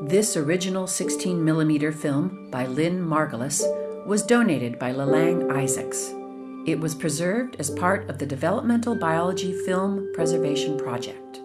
This original 16mm film by Lynn Margulis was donated by Lelang Isaacs. It was preserved as part of the Developmental Biology Film Preservation Project.